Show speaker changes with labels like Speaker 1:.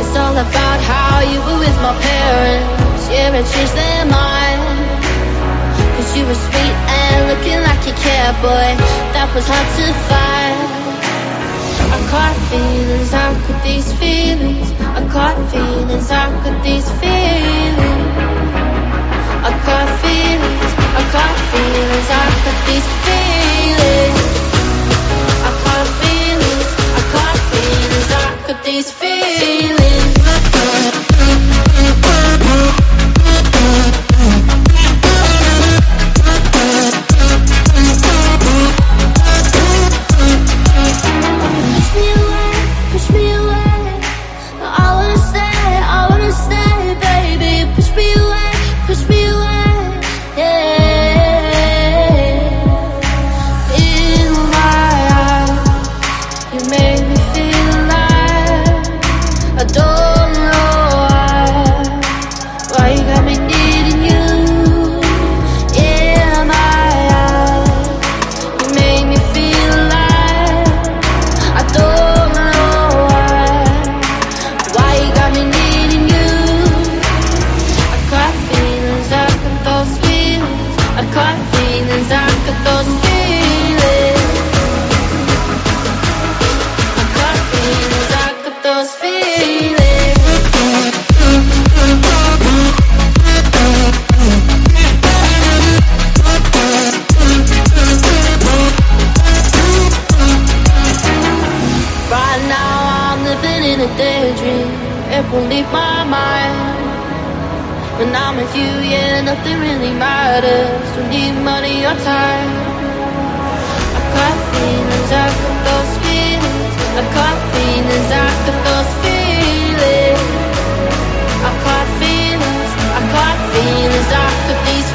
Speaker 1: It's all about how you were with my parents. You were sweet and looking like. That was hard to find. I caught feelings, how could these feelings? I caught feelings, how could these feelings? These living in a daydream. It won't leave my mind. When I'm with you, yeah, nothing really matters. Don't need money or time. I got feelings, I got those feelings. I got feelings, I got those feelings. I got feelings, I got feelings, I got these